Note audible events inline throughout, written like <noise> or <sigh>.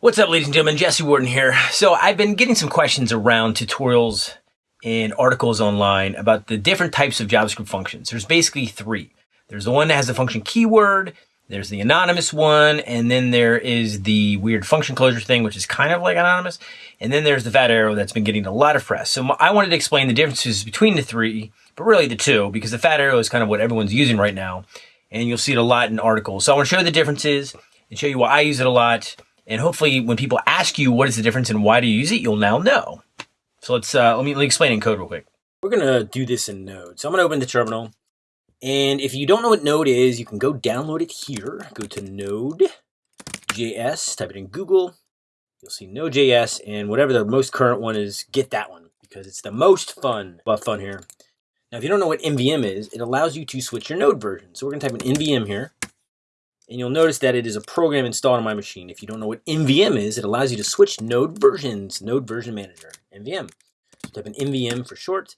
What's up, ladies and gentlemen? Jesse Warden here. So, I've been getting some questions around tutorials and articles online about the different types of JavaScript functions. There's basically three. There's the one that has the function keyword, there's the anonymous one, and then there is the weird function closure thing, which is kind of like anonymous. And then there's the fat arrow that's been getting a lot of press. So, I wanted to explain the differences between the three, but really the two, because the fat arrow is kind of what everyone's using right now. And you'll see it a lot in articles. So, I want to show the differences and show you why I use it a lot and hopefully when people ask you what is the difference and why do you use it, you'll now know. So let's, uh, let, me, let me explain in code real quick. We're going to do this in Node. So I'm going to open the terminal. And if you don't know what Node is, you can go download it here. Go to Node.js, type it in Google. You'll see Node.js, and whatever the most current one is, get that one because it's the most fun. Well, fun here. Now, if you don't know what NVM is, it allows you to switch your Node version. So we're going to type in NVM here and you'll notice that it is a program installed on my machine. If you don't know what NVM is, it allows you to switch node versions, node version manager, NVM. So type in NVM for short.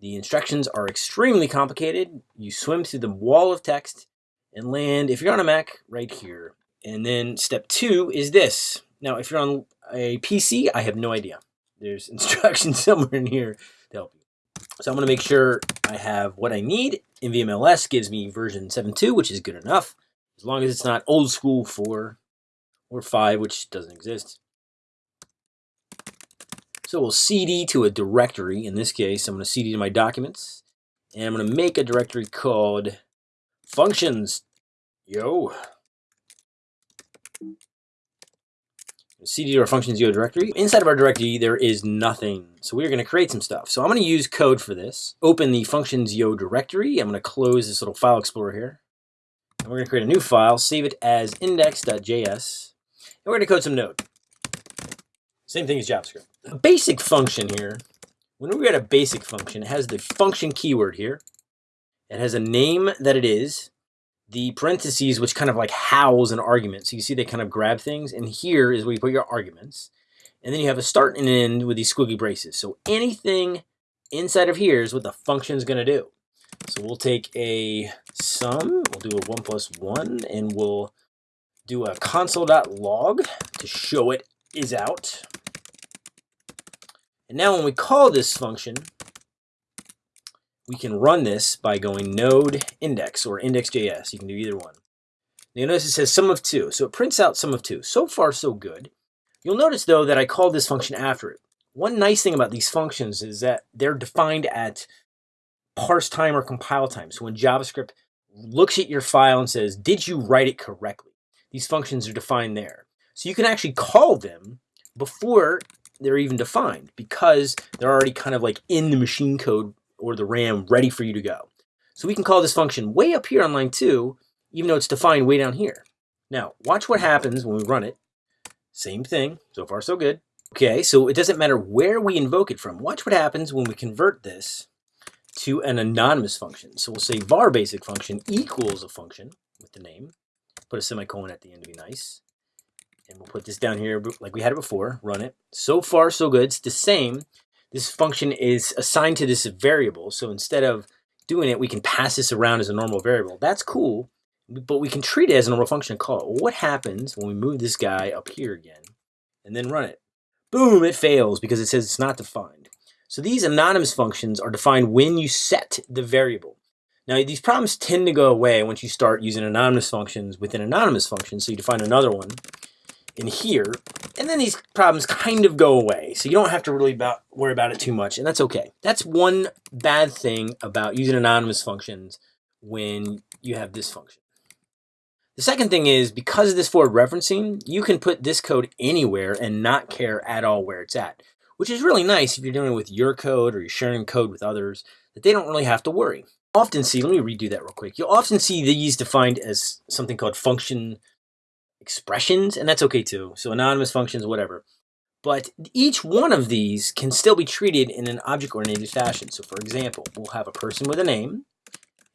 The instructions are extremely complicated. You swim through the wall of text and land, if you're on a Mac, right here. And then step two is this. Now, if you're on a PC, I have no idea. There's <laughs> instructions somewhere in here to help you. So I'm to make sure I have what I need. NVM ls gives me version 7.2, which is good enough. As long as it's not old school 4 or 5, which doesn't exist. So we'll cd to a directory. In this case, I'm going to cd to my documents. And I'm going to make a directory called functions. Yo. cd to our functions yo directory. Inside of our directory, there is nothing. So we're going to create some stuff. So I'm going to use code for this. Open the functions yo directory. I'm going to close this little file explorer here. We're going to create a new file, save it as index.js, and we're going to code some Node. Same thing as JavaScript. A basic function here, when we get a basic function, it has the function keyword here. It has a name that it is, the parentheses, which kind of like house an argument. So you see they kind of grab things, and here is where you put your arguments. And then you have a start and end with these squiggly braces. So anything inside of here is what the function is going to do. So we'll take a sum, we'll do a 1 plus 1, and we'll do a console.log to show it is out. And now when we call this function, we can run this by going node index or index.js. You can do either one. Now you'll notice it says sum of 2, so it prints out sum of 2. So far, so good. You'll notice, though, that I called this function after it. One nice thing about these functions is that they're defined at parse time or compile time. So when JavaScript looks at your file and says, did you write it correctly? These functions are defined there. So you can actually call them before they're even defined because they're already kind of like in the machine code or the RAM ready for you to go. So we can call this function way up here on line two, even though it's defined way down here. Now, watch what happens when we run it. Same thing, so far so good. Okay, so it doesn't matter where we invoke it from. Watch what happens when we convert this to an anonymous function. So we'll say var basic function equals a function with the name. Put a semicolon at the end to be nice. And we'll put this down here like we had it before, run it. So far, so good. It's the same. This function is assigned to this variable. So instead of doing it, we can pass this around as a normal variable. That's cool, but we can treat it as a normal function and call it. What happens when we move this guy up here again and then run it? Boom, it fails because it says it's not defined. So these anonymous functions are defined when you set the variable. Now these problems tend to go away once you start using anonymous functions within anonymous functions. So you define another one in here, and then these problems kind of go away. So you don't have to really about, worry about it too much, and that's okay. That's one bad thing about using anonymous functions when you have this function. The second thing is because of this forward referencing, you can put this code anywhere and not care at all where it's at which is really nice if you're doing it with your code or you're sharing code with others, that they don't really have to worry. Often see, let me redo that real quick. You'll often see these defined as something called function expressions, and that's okay too. So anonymous functions, whatever. But each one of these can still be treated in an object-oriented fashion. So for example, we'll have a person with a name,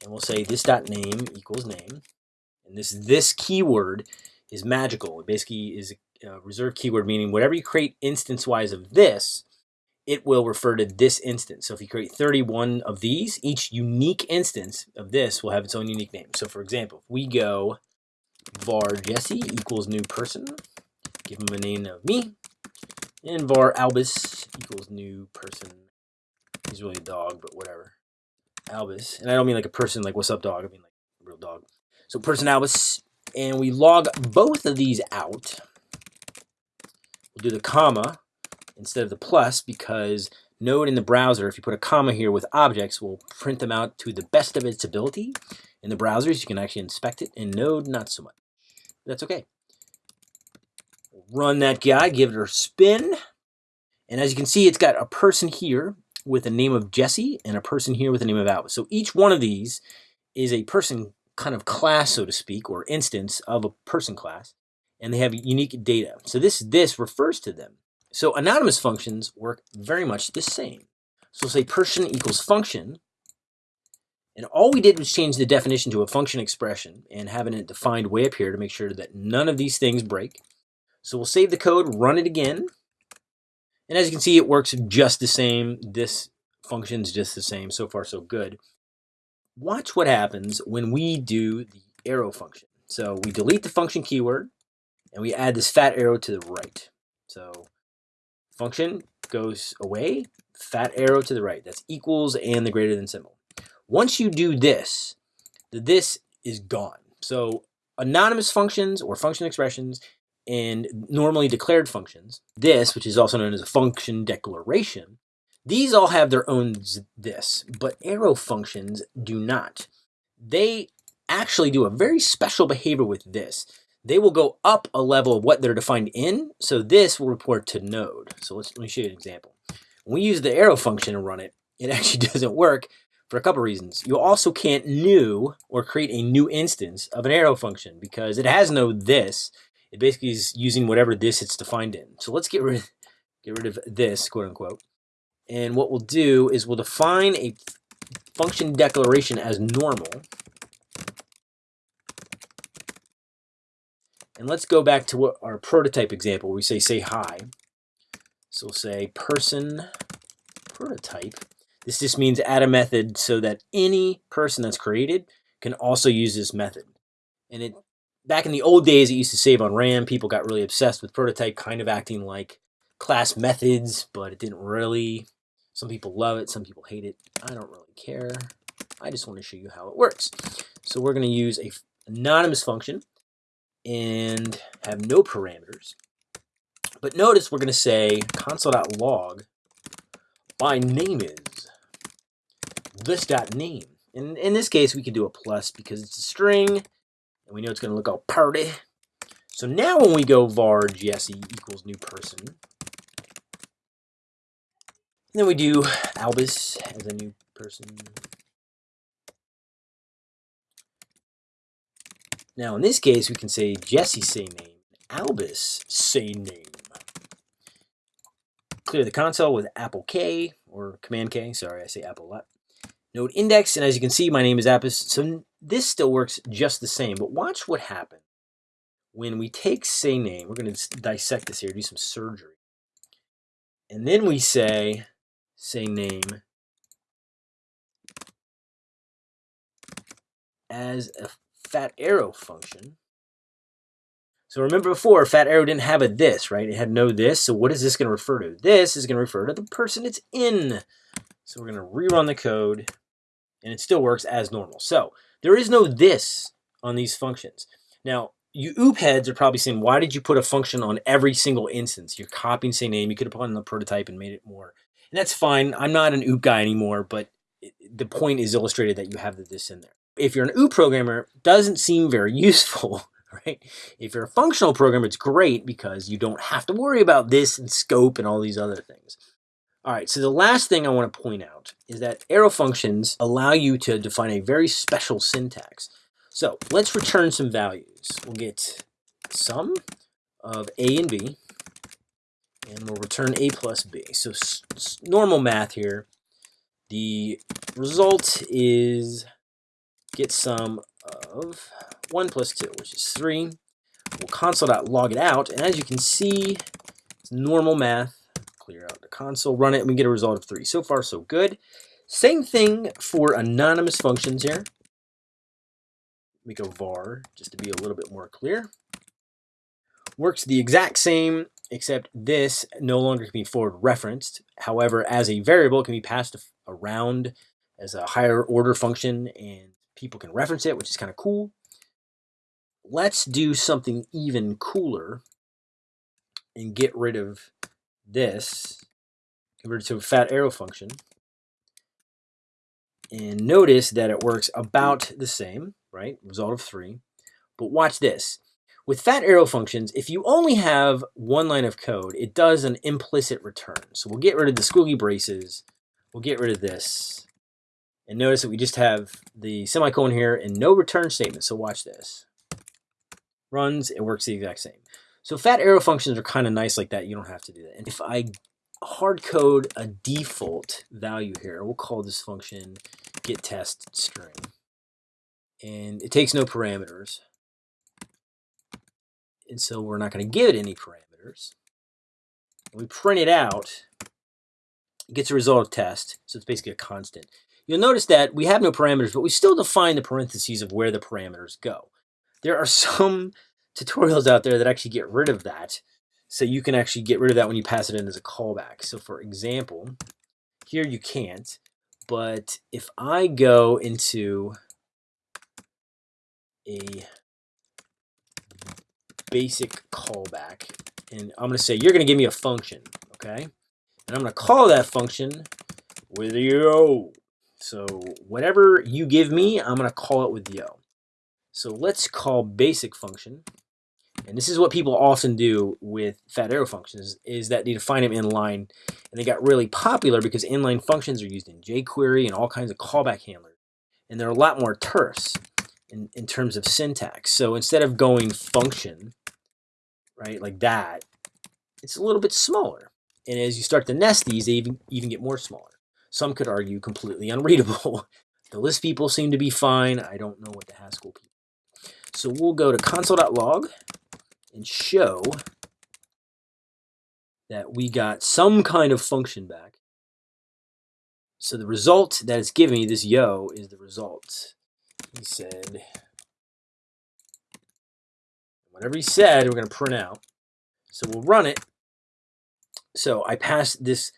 and we'll say this dot name equals name, and this this keyword is magical. It basically is uh, reserved keyword, meaning whatever you create instance-wise of this, it will refer to this instance. So if you create 31 of these, each unique instance of this will have its own unique name. So for example, if we go var jesse equals new person, give him a name of me, and var albus equals new person. He's really a dog, but whatever. Albus, and I don't mean like a person like what's up dog, I mean like real dog. So person albus, and we log both of these out. We'll do the comma instead of the plus because Node in the browser, if you put a comma here with objects, will print them out to the best of its ability. In the browsers, you can actually inspect it. In Node, not so much. That's okay. Run that guy, give it a spin. And as you can see, it's got a person here with the name of Jesse and a person here with the name of Alice. So each one of these is a person kind of class, so to speak, or instance of a person class, and they have unique data. So this this refers to them. So anonymous functions work very much the same. So we'll say person equals function, and all we did was change the definition to a function expression and having it defined way up here to make sure that none of these things break. So we'll save the code, run it again, and as you can see, it works just the same. This function's just the same. So far, so good. Watch what happens when we do the arrow function. So we delete the function keyword, and we add this fat arrow to the right. So function goes away, fat arrow to the right. That's equals and the greater than symbol. Once you do this, the this is gone. So anonymous functions or function expressions and normally declared functions, this, which is also known as a function declaration, these all have their own this, but arrow functions do not. They actually do a very special behavior with this they will go up a level of what they're defined in. So this will report to node. So let's, let me show you an example. When we use the arrow function and run it, it <laughs> actually doesn't work for a couple reasons. You also can't new or create a new instance of an arrow function because it has no this. It basically is using whatever this it's defined in. So let's get rid, get rid of this, quote unquote. And what we'll do is we'll define a function declaration as normal. And let's go back to what our prototype example we say say hi. So we'll say person prototype. This just means add a method so that any person that's created can also use this method. And it back in the old days, it used to save on RAM. People got really obsessed with prototype, kind of acting like class methods, but it didn't really. Some people love it, some people hate it. I don't really care. I just want to show you how it works. So we're going to use a anonymous function and have no parameters. But notice we're going to say console.log my name is this.name. And in this case, we can do a plus because it's a string, and we know it's going to look all party. So now when we go var jesse equals new person, then we do albus as a new person, Now, in this case, we can say Jesse say name, Albus say name. Clear the console with Apple K, or Command K, sorry, I say Apple a lot. Node index, and as you can see, my name is Albus, so this still works just the same, but watch what happens when we take say name, we're going to dissect this here, do some surgery. And then we say say name as a fat arrow function. So remember before, fat arrow didn't have a this, right? It had no this. So what is this going to refer to? This is going to refer to the person it's in. So we're going to rerun the code, and it still works as normal. So there is no this on these functions. Now, you OOP heads are probably saying, why did you put a function on every single instance? You're copying same name. You could have put on the prototype and made it more. And that's fine. I'm not an OOP guy anymore, but the point is illustrated that you have the this in there if you're an OOP programmer, doesn't seem very <laughs> useful, right? If you're a functional programmer, it's great because you don't have to worry about this and scope and all these other things. All right, so the last thing I want to point out is that arrow functions allow you to define a very special syntax. So let's return some values. We'll get sum of a and b, and we'll return a plus b. So normal math here. The result is get sum of 1 plus 2, which is 3. We'll console.log it out, and as you can see, it's normal math. Clear out the console, run it, and we get a result of 3. So far, so good. Same thing for anonymous functions here. We go var, just to be a little bit more clear. works the exact same, except this no longer can be forward referenced. However, as a variable, it can be passed around as a higher order function and people can reference it, which is kind of cool. Let's do something even cooler and get rid of this, convert it to a fat arrow function. And notice that it works about the same, right? Result of three. But watch this. With fat arrow functions, if you only have one line of code, it does an implicit return. So we'll get rid of the squiggly braces. We'll get rid of this. And notice that we just have the semicolon here and no return statement. So watch this. Runs, it works the exact same. So fat arrow functions are kind of nice like that. You don't have to do that. And if I hard code a default value here, we'll call this function get test string. And it takes no parameters. And so we're not going to give it any parameters. we print it out, it gets a result of test. So it's basically a constant. You'll notice that we have no parameters, but we still define the parentheses of where the parameters go. There are <laughs> some tutorials out there that actually get rid of that. So you can actually get rid of that when you pass it in as a callback. So for example, here you can't, but if I go into a basic callback, and I'm going to say, you're going to give me a function, okay? And I'm going to call that function with yo. So whatever you give me, I'm going to call it with yo. So let's call basic function. And this is what people often do with fat arrow functions is that they define them inline. And they got really popular because inline functions are used in jQuery and all kinds of callback handlers. And they're a lot more terse in, in terms of syntax. So instead of going function, right, like that, it's a little bit smaller. And as you start to nest these, they even, even get more smaller. Some could argue completely unreadable. <laughs> the Lisp people seem to be fine. I don't know what the Haskell people. So we'll go to console.log and show that we got some kind of function back. So the result that it's giving me, this yo, is the result. He said, whatever he said, we're going to print out. So we'll run it. So I pass this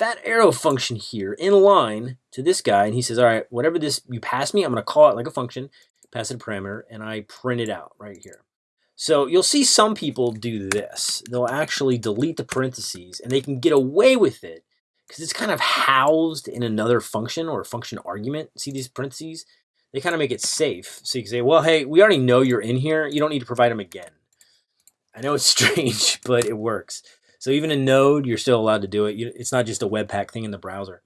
fat arrow function here in line to this guy, and he says, all right, whatever this you pass me, I'm going to call it like a function, pass it a parameter, and I print it out right here. So you'll see some people do this. They'll actually delete the parentheses, and they can get away with it because it's kind of housed in another function or a function argument. See these parentheses? They kind of make it safe. So you can say, well, hey, we already know you're in here. You don't need to provide them again. I know it's <laughs> strange, but it works. So even in Node, you're still allowed to do it. It's not just a Webpack thing in the browser.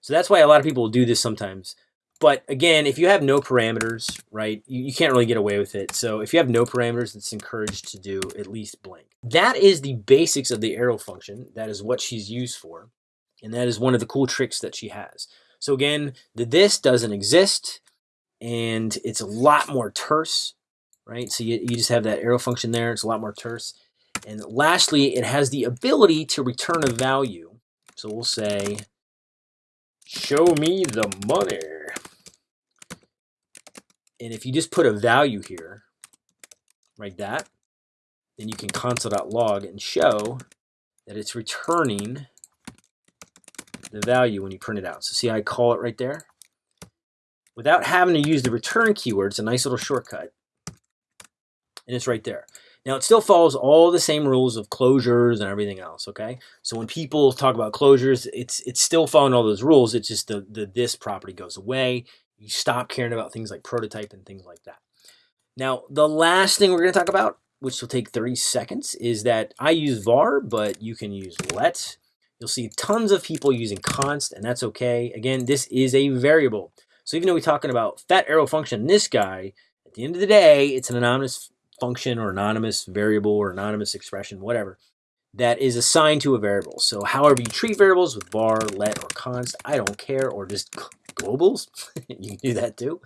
So that's why a lot of people will do this sometimes. But again, if you have no parameters, right, you, you, can't really get away with it. So if you have no parameters, it's encouraged to do at least blank. That is the basics of the arrow function. That is what she's used for. And that is one of the cool tricks that she has. So again, the this doesn't exist and it's a lot more terse, right? So you, you just have that arrow function there. It's a lot more terse. And lastly, it has the ability to return a value. So we'll say, show me the money. And if you just put a value here, like that, then you can console.log and show that it's returning the value when you print it out. So see how I call it right there? Without having to use the return keyword, it's a nice little shortcut. And it's right there. Now, it still follows all the same rules of closures and everything else, okay? So when people talk about closures, it's it's still following all those rules. It's just the, the this property goes away. You stop caring about things like prototype and things like that. Now, the last thing we're going to talk about, which will take 30 seconds, is that I use var, but you can use let. You'll see tons of people using const, and that's okay. Again, this is a variable. So even though we're talking about fat arrow function, this guy, at the end of the day, it's an anonymous function or anonymous variable or anonymous expression, whatever, that is assigned to a variable. So however you treat variables with var, let, or const, I don't care, or just globals, <laughs> you can do that too.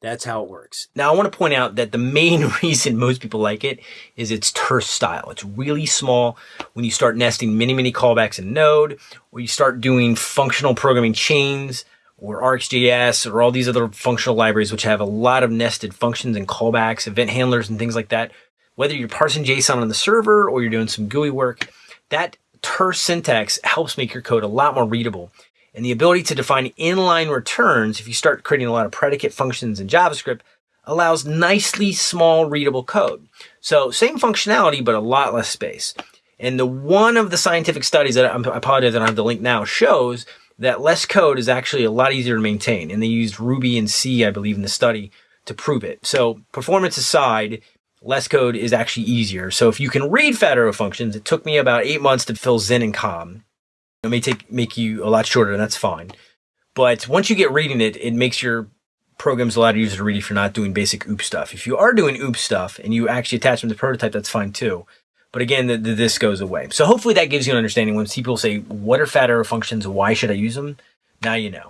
That's how it works. Now I want to point out that the main <laughs> reason most people like it is its terse style. It's really small when you start nesting many, many callbacks in Node, or you start doing functional programming chains, or RxJS or all these other functional libraries which have a lot of nested functions and callbacks, event handlers and things like that. whether you're parsing JSON on the server or you're doing some GUI work, that terse syntax helps make your code a lot more readable. And the ability to define inline returns, if you start creating a lot of predicate functions in JavaScript, allows nicely small readable code. So same functionality, but a lot less space. And the one of the scientific studies that I apologize, that I don't have the link now, shows that less code is actually a lot easier to maintain. And they used Ruby and C, I believe, in the study to prove it. So performance aside, less code is actually easier. So if you can read arrow functions, it took me about eight months to fill Zen and Com. It may take make you a lot shorter, and that's fine. But once you get reading it, it makes your programs a lot easier to read if you're not doing basic OOP stuff. If you are doing OOP stuff and you actually attach them to prototype, that's fine too. But again, the, the, this goes away. So hopefully that gives you an understanding when people say, what are fat arrow functions? Why should I use them? Now you know.